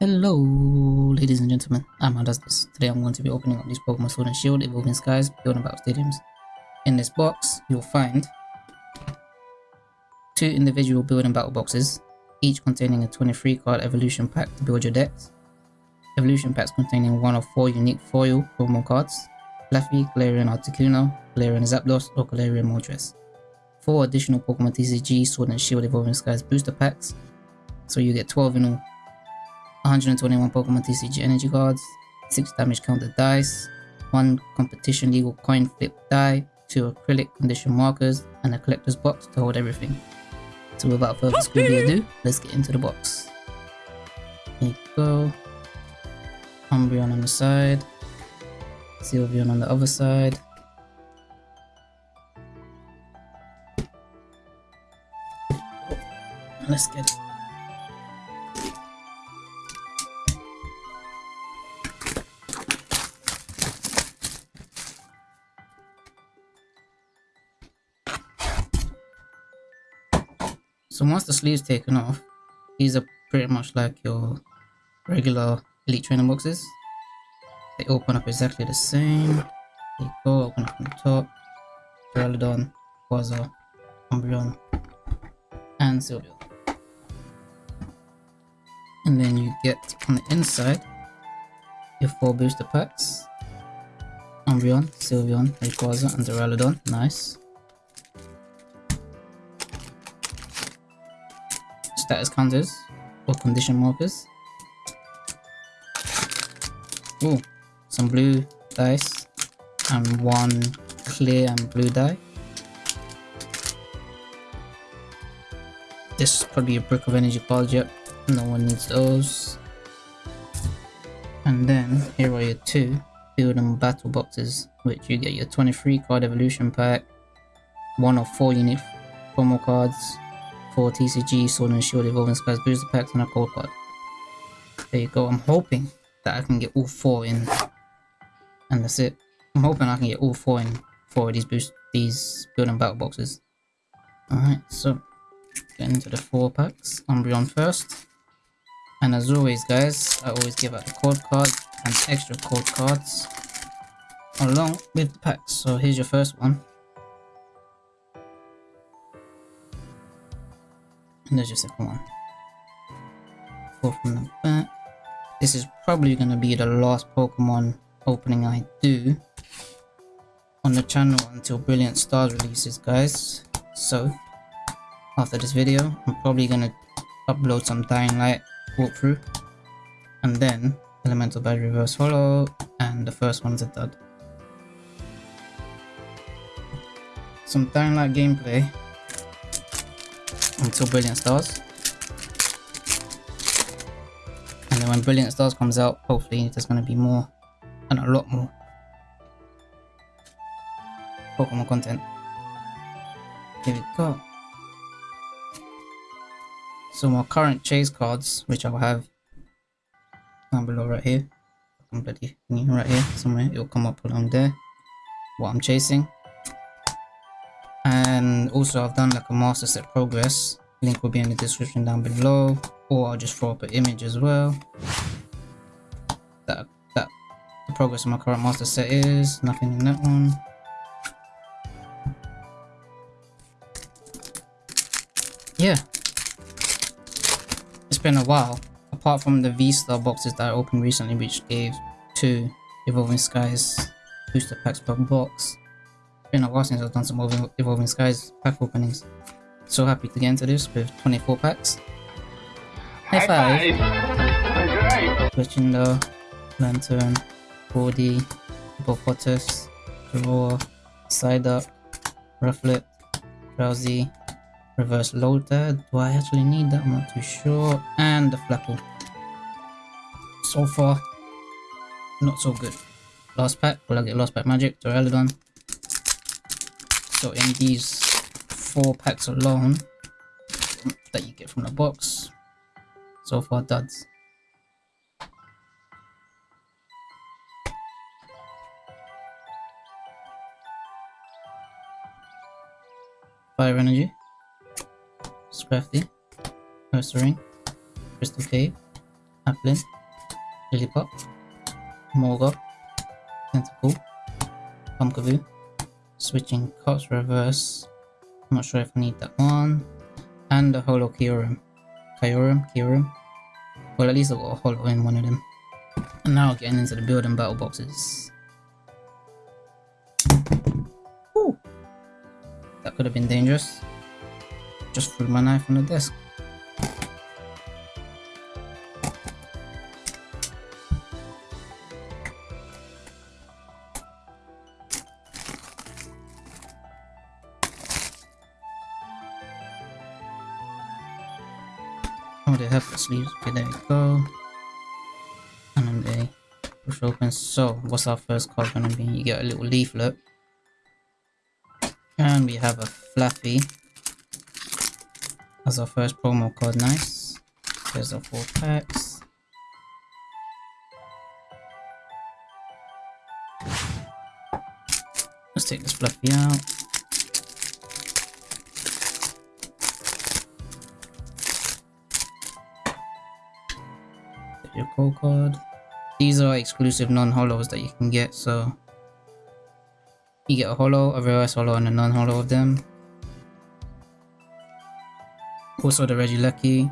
Hello, ladies and gentlemen. I'm This. Today I'm going to be opening up these Pokemon Sword and Shield Evolving Skies Building Battle Stadiums. In this box, you'll find two individual building battle boxes, each containing a 23 card evolution pack to build your decks. Evolution packs containing one of four unique foil Pokemon cards, Flaaffy, Galarian Articuno, Galarian Zapdos, or Galarian Moltres. Four additional Pokemon TCG Sword and Shield Evolving Skies booster packs, so you get 12 in all. 121 Pokemon TCG energy cards, 6 damage counter dice, 1 competition legal coin flip die, 2 acrylic condition markers, and a collector's box to hold everything. So without further ado, let's get into the box. Here you go. Umbreon on the side, Sylveon on the other side. Let's get it. So once the sleeve's taken off, these are pretty much like your regular Elite Trainer boxes. They open up exactly the same. They go, open up from the top. Duraludon, Quasar, Umbreon, and Sylveon. And then you get on the inside your four booster packs. Umbreon, Sylveon, Rayquaza, and Duraludon. Nice. Status counters or condition markers. Oh, some blue dice and one clear and blue die. This is probably a brick of energy card, yep. No one needs those. And then here are your two build and battle boxes, which you get your 23 card evolution pack, one of four unique promo cards, for TCG Sword and Shield Evolving Skies booster packs and a code card. There you go. I'm hoping that I can get all four in. And that's it. I'm hoping I can get all four in for these boost these building battle boxes. Alright, so get into the four packs. Umbreon first. And as always guys, I always give out the code card and extra code cards along with the packs. So here's your first one. There's your second one. Four from the back. This is probably going to be the last Pokemon opening I do on the channel until Brilliant Stars releases, guys. So, after this video, I'm probably going to upload some Dying Light walkthrough. And then, Elemental Badge Reverse Holo, and the first one's a dud. Some Dying Light gameplay until Brilliant Stars. And then when Brilliant Stars comes out, hopefully there's going to be more and a lot more Pokemon content. Here we go. So my current chase cards, which I'll have down below right here, completely right here somewhere, it'll come up along there, what I'm chasing and also I've done like a master set progress. Link will be in the description down below or I'll just throw up an image as well. That that the progress of my current master set is nothing in that one. Yeah. It's been a while apart from the V-Star boxes that I opened recently which gave two Evolving Skies booster packs per box been a while since I've done some Evolving Skies pack openings. So happy to get into this with 24 packs. High five! Fletchinder, Lantern, Body, Hippopotas, Draw, Psyduck, Rufflet, Drowzee, Reverse Loader. Do I actually need that? I'm not too sure. And the Flapple. So far, not so good. Last pack, will I get Last Pack Magic, Duraludon, so in these four packs alone that you get from the box, so far duds. Fire Energy, Scrafty, Ursaring, Crystal Cave, Applin, Lillipup, Morga, Tentacool, Pumpkaboo, switching Cups Reverse, I'm not sure if I need that one, and the Holo. Kyurem, Kyurem. Well, at least I got a Holo in one of them. And now getting into the building battle boxes. Ooh. That could have been dangerous. Just threw my knife on the desk. Sleeves. Okay, there we go. And then they push open. So, what's our first card gonna be? You get a little leaflet. And we have a Flaaffy as our first promo card. Nice. There's our four packs. Let's take this Flaaffy out. Card. These are exclusive non-holos that you can get, so you get a holo, a reverse holo, and a non-holo of them. Also the Regieleki.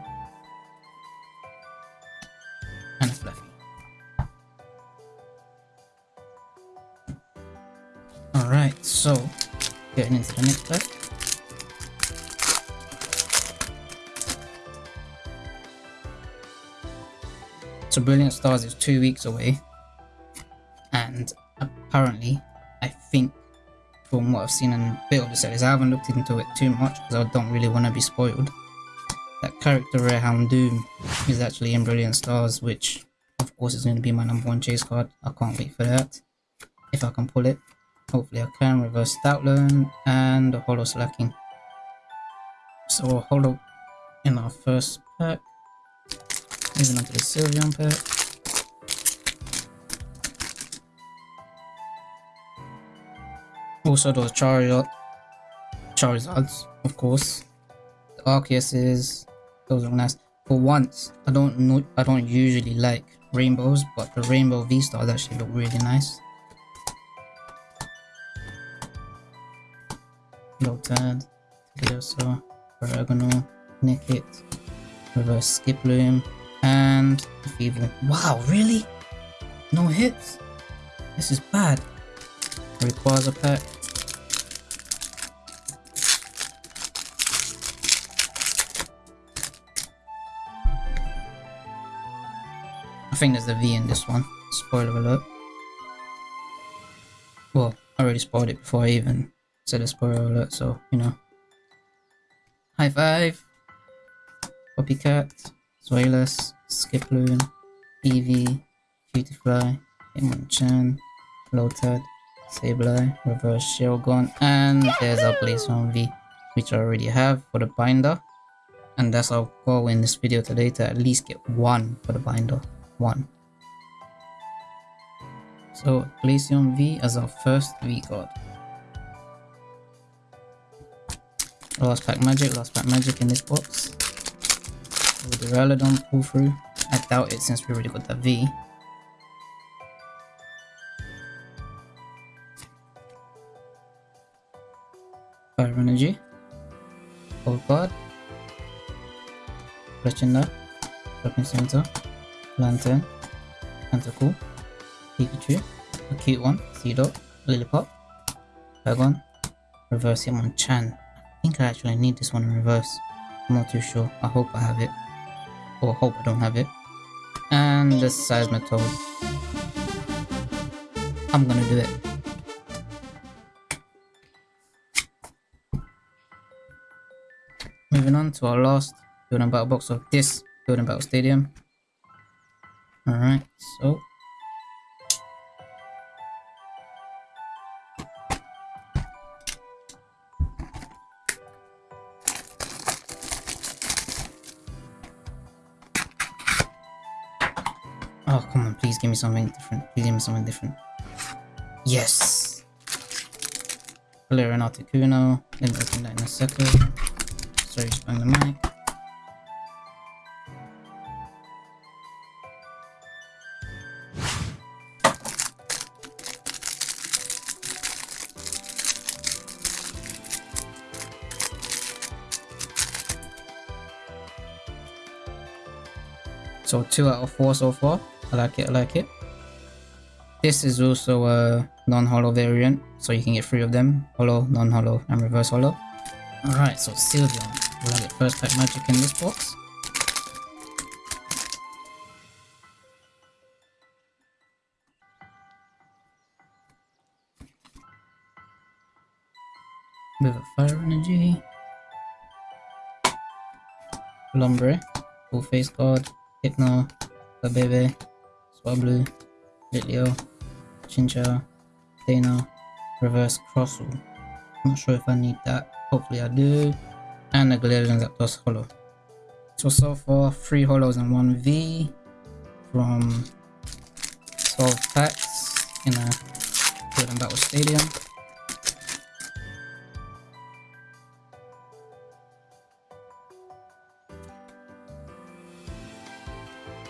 So Brilliant Stars is two weeks away. And apparently, I think from what I've seen in a bit of the series, I haven't looked into it too much because I don't really want to be spoiled. That character Rare Houndoom is actually in Brilliant Stars, which of course is going to be my number one chase card. I can't wait for that. If I can pull it. Hopefully I can. Reverse Stoutland and a Holo Slaking. So a Holo in our first pack. Moving on to the Sylveon pack. Also those Charizard, Charizards, of course. The Arceuses, those are nice. For once, I don't know, I don't usually like rainbows, but the Rainbow V-Stars actually look really nice. Lotad, Teddiursa, Paragonal, Nickit, Reverse Skiploom, and the Feeble. Wow, really? No hits? This is bad. Requires a pack. I think there's a V in this one. Spoiler alert. Well, I already spoiled it before I even said a spoiler alert, so, you know. High five! Copycat, Zweilous, Skiploom, Eevee, Cutiefly, Hitmonchan, Lotad, Sableye, Reverse Shelgon, and there's our Glaceon V, which I already have for the binder. And that's our goal in this video today to at least get one for the binder. One. So Glaceon V as our first V card. Last pack magic, last pack magic in this box. With the Ralladon pull through. I doubt it since we already got the V. Fire Energy. Gold Card. Fletchinder. Shopping Center. Lantern. Tentacool. Pikachu. A cute one. Seedot. Lillipup. Dragon. Reverse Hitmonchan. I think I actually need this one in reverse. I'm not too sure. I hope I have it. Or hope I don't have it. And the Seismitoad. I'm gonna do it. Moving on to our last building battle box of this building battle stadium. Alright, so Give me something different. Please give me something different. Yes! Hello, Renato Kuno. Let me open that in a second. Sorry, just bang the mic. So 2 out of 4 so far. I like it, I like it. This is also a non-holo variant, so you can get three of them. Holo, non-holo, and reverse holo. Alright, so Sylveon. Will I get first pack magic in this box? Bit of fire energy. Lombre, full face guard, Hypno, Babebe, Swablu, Litleo, Chincha, Dana, Reverse Crossu. Not sure if I need that. Hopefully I do. And a Galarian Zapdos Holo. So, so far, 3 Holos and 1 V from 12 packs in a Golden Battle Stadium.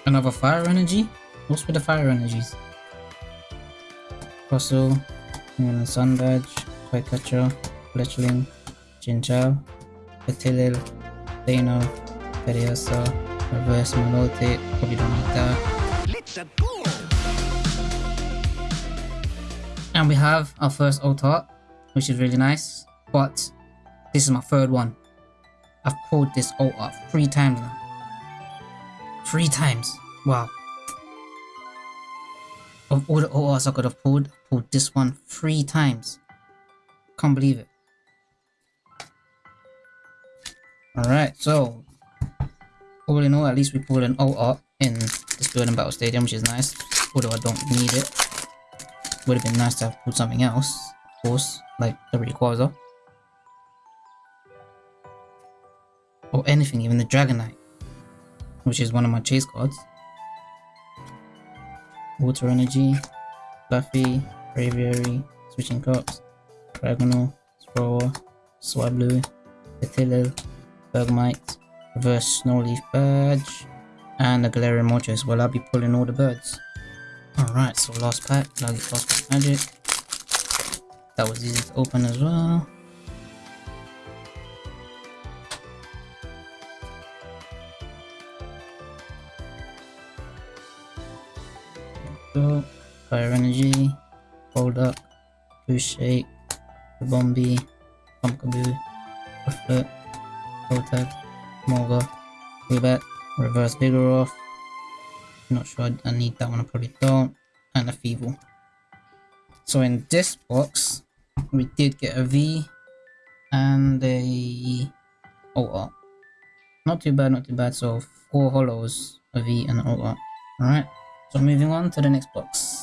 Another fire energy? What's with the fire energies? Fossil, and Sun Badge, Toycatcher, Fletchling, Jinchao, Petilil, Dano, Periosa, Reverse Melote, probably don't need that. Let's go! And we have our first Altart, which is really nice, but this is my third one. I've pulled this Altart three times now. Three times. Wow. Of all the ORs I could have pulled, pulled this one three times. Can't believe it. Alright, so all in all, at least we pulled an OR in this building battle stadium, which is nice. Although I don't need it. Would have been nice to have pulled something else, of course, like the Rayquaza. Or anything, even the Dragonite which is one of my chase cards. Water Energy, Flaaffy, Braviary, Switching Cups, Dragonal, Thrower, Swablu, Petilil, Bergmite, Reverse Snowleaf Badge, and a Galarian Moltres. Well, I'll be pulling all the birds. Alright, so last pack, last pack magic. That was easy to open as well. Blue Shake, Bombi, Pumpkaboo, Rufflet, Protect, Morga, Woobat, Reverse Vigoroth. Not sure I need that one, I probably don't. And a Feeble. So in this box, we did get a V and a OR. Not too bad, not too bad. So four holos, a V and an OR. Alright. So moving on to the next box.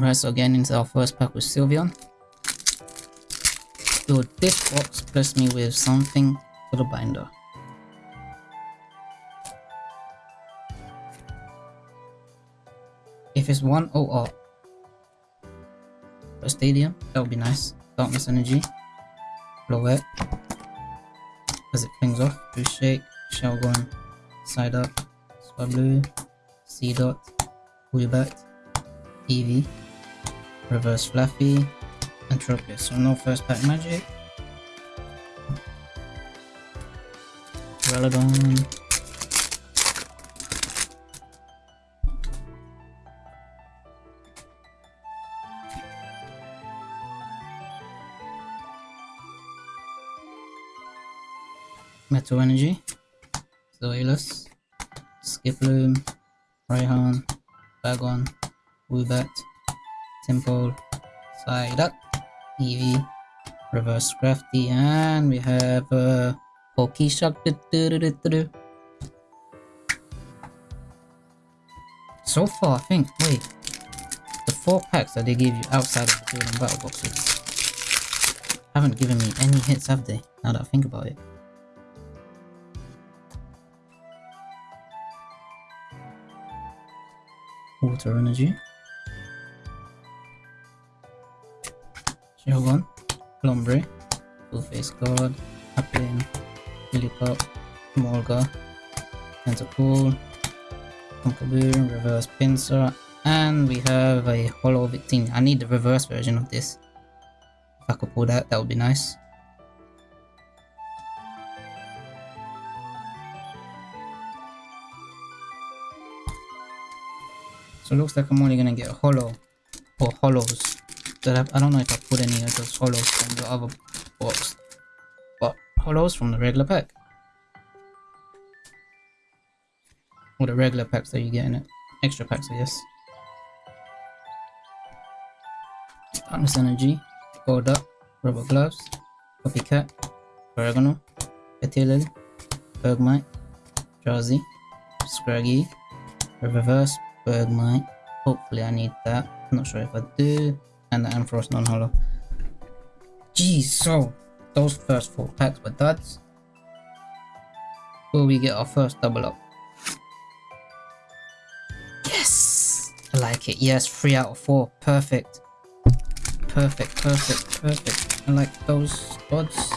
Alright, so again into our first pack with Sylveon. So this box blessed me with something for the binder. If it's one OR for stadium, that would be nice. Darkness energy. Blow it As it flings off, boost shake, Shelgon, side up, Blue, C dot, Woobat, Eevee, Reverse Flaaffy, and Tropius. So no first pack magic. Relodon. Metal Energy, Zweilous, Skiploom, Raihan, Bagon, Woobat, Temple, Psyduck, Eevee, Reverse Crafty, and we have a uh, Pokeshock. So far, I think, wait, the four packs that they gave you outside of the Golden Battle Boxes haven't given me any hits, have they? Now that I think about it. water energy. Yogon, Lombre, Two-Face God, Applin, Lillipup, Morga, Tentacool, Pumpkaboo, Reverse Pinsir, and we have a Holo Victini. I need the reverse version of this. If I could pull that, that would be nice. So it looks like I'm only gonna get a holo or holos. That I, I don't know if I put any of those holos from the other box, but holos from the regular pack. Or the regular packs that you get in it. Extra packs, I guess. Darkness Energy, Gold Up, Rubber Gloves, Copycat, Oregano, Petilil, Bergmite, Drowzee, Scraggy, Reverse, Bergmite. Hopefully I need that. I'm not sure if I do. And the Ampharos non-holo. Geez, so those first four packs were duds. Will we get our first double up? Yes! I like it. Yes, three out of four. Perfect. Perfect, perfect, perfect. I like those odds.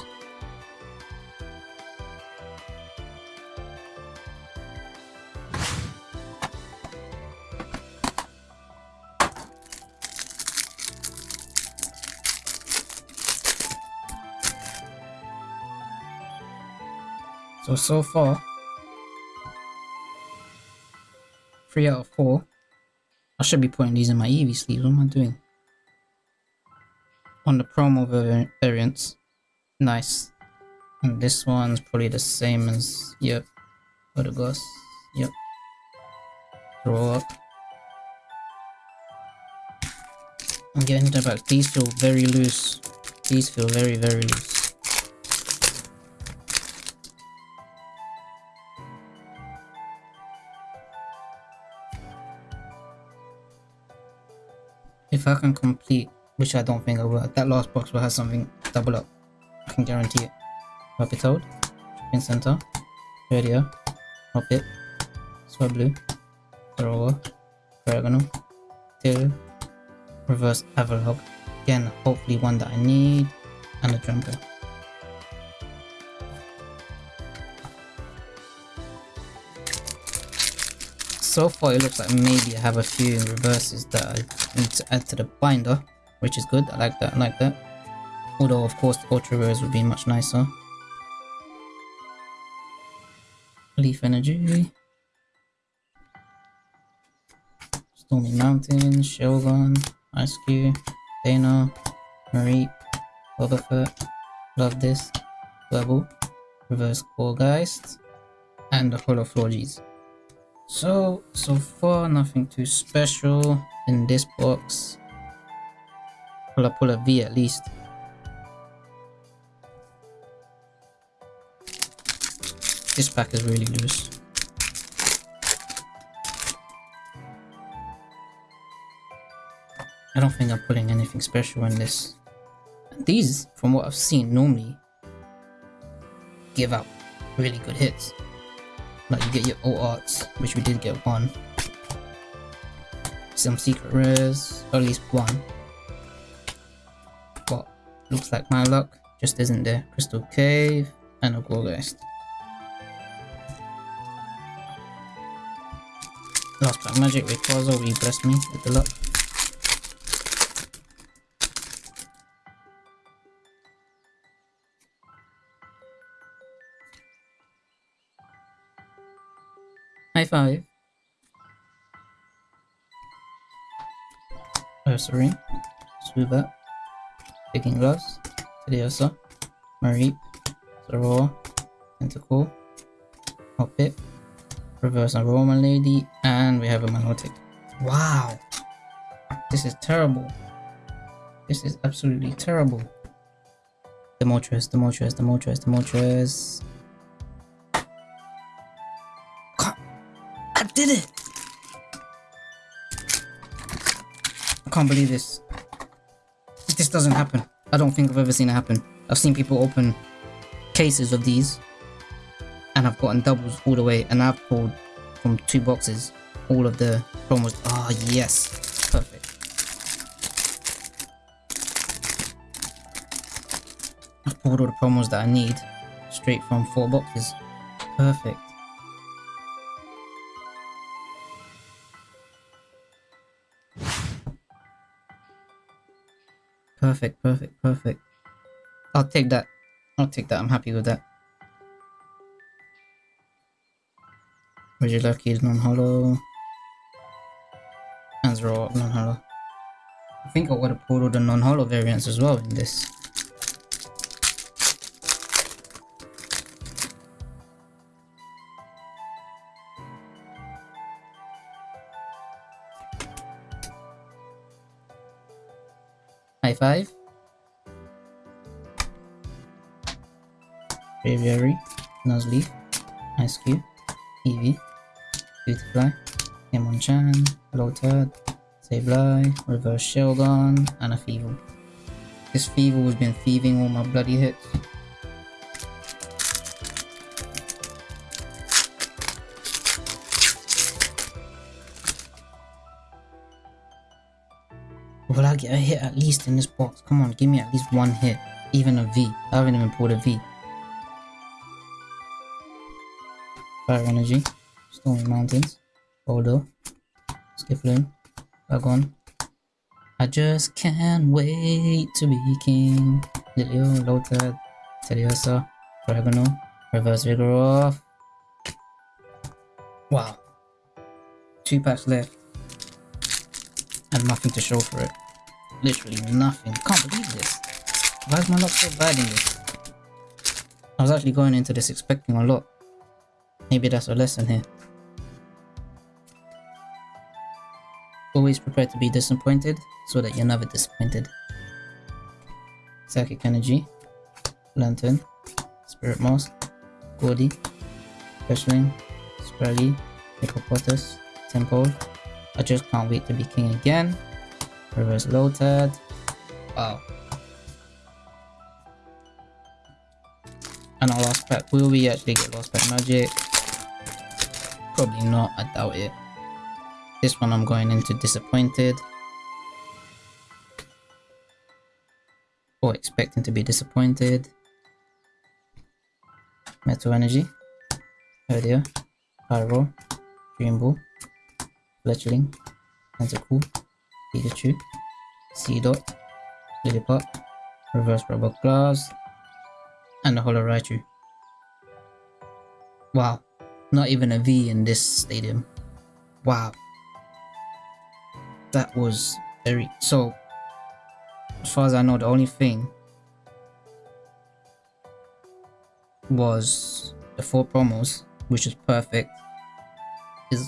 So, far, 3 out of 4. I should be putting these in my Eevee sleeves. What am I doing? On the promo variants. Nice. And this one's probably the same as, yep. Odegus. Yep. Throw up. I'm getting the back. These feel very loose. These feel very, very loose. If I can complete, which I don't think I will, that last box will have something double up. I can guarantee it. Puppy Toad, Pin Center, Radio, Hoppip, Swablu, Thrower, Ferragamo, Till, Reverse Avalugg. Again, hopefully one that I need, and a Jumper. So far it looks like maybe I have a few reverses that I need to add to the binder, which is good. I like that. I like that. Although of course the ultra rares would be much nicer. Leaf energy. Stormy Mountain, Shogun, Ice Cube, Dana, Marie, Boba Love This, Level, Reverse Gourgeist, and the Holo Florges. So, so far nothing too special in this box. Pull a pull a V at least? This pack is really loose. I don't think I'm pulling anything special in this. These, from what I've seen, normally give out really good hits. You get your old arts, which we did get one. Some secret rares, or at least one. But looks like my luck just isn't there. Crystal Cave and a Gourgeist. Last pack magic Rayquaza, will you bless me with the luck? High five. Oh, Ursaring, Suba, Picking Gloves, Teddiursa, Mareep, Zorua, Tentacool, Hoppip, Reverse Aroma Lady, and we have a Milotic. Wow! This is terrible. This is absolutely terrible. The Moltres, the Moltres, the Moltres, the Moltres. Can't believe this. This doesn't happen. I don't think I've ever seen it happen. I've seen people open cases of these and I've gotten doubles all the way and I've pulled from two boxes all of the promos. Ah, oh, yes. Perfect. I've pulled all the promos that I need straight from four boxes. Perfect. Perfect, perfect, perfect. I'll take that. I'll take that. I'm happy with that. Your lucky is non-holo? Panzer non-holo. I think I would have pulled all the non-holo variants as well in this. High five. Braviary, Nuzleaf, Ice Cube, Eevee, Beautifly, Hitmonchan, Lotad, Sableye, Reverse Shelgon, and a Feeble. This Feeble has been thieving all my bloody hits. A hit at least in this box? Come on, give me at least one hit. Even a V. I haven't even pulled a V. Fire Energy. Stormy Mountains. Boulder. Skiploom. Dragon. I just can't wait to be king. Lilio, Lotad, Teddiursa, Dragono, Reverse Vigoroth. Wow. Two packs left. And nothing to show for it. Literally nothing. Can't believe this. Why is my luck so bad in this? I was actually going into this expecting a lot. Maybe that's a lesson here. Always prepare to be disappointed so that you're never disappointed. Psychic Energy, Lantern, Spirit Moss, Gordy, Fishling, Scraggy, Hippopotas, Temple. I just can't wait to be king again. Reverse loaded Wow. And our last pack. Will we actually get last pack magic? Probably not, I doubt it. This one I'm going into disappointed. Or expecting to be disappointed. Metal Energy. Herdier. Pyro. Dream Ball. Fletchling. Tentacool. Pikachu, Seedot, Lillipup, Reverse Rubber Glass, and the Holo Raichu. Wow, not even a V in this stadium. Wow. That was very... So, as far as I know, the only thing was the four promos, which is perfect, is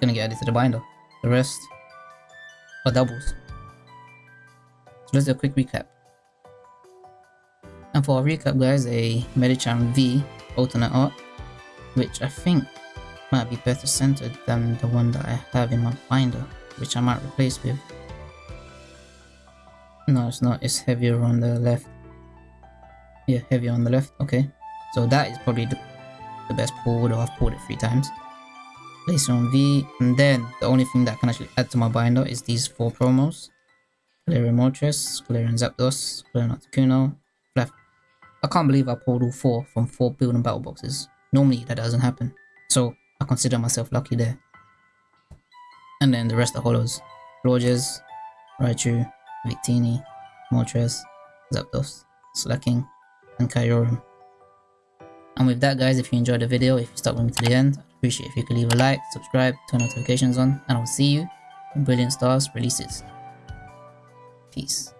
gonna get added to the binder. The rest or doubles. So let's do a quick recap. And for our recap guys, a Medicham V alternate art, which I think might be better centered than the one that I have in my binder, which I might replace with. No, it's not, it's heavier on the left. Yeah, heavier on the left, okay. So that is probably the, the best pull, though I've pulled it three times Glaceon V, and then the only thing that I can actually add to my binder is these four promos. Galarian Moltres, Galarian Zapdos, Galarian Articuno, Flap. I can't believe I pulled all four from four building battle boxes. Normally that doesn't happen. So I consider myself lucky there. And then the rest are holos. Florges, Raichu, Victini, Moltres, Zapdos, Slaking, and Kyurem. And with that guys, if you enjoyed the video, if you stuck with me to the end, Appreciate if you could leave a like, subscribe, turn notifications on, and I'll see you when Brilliant Stars releases. Peace.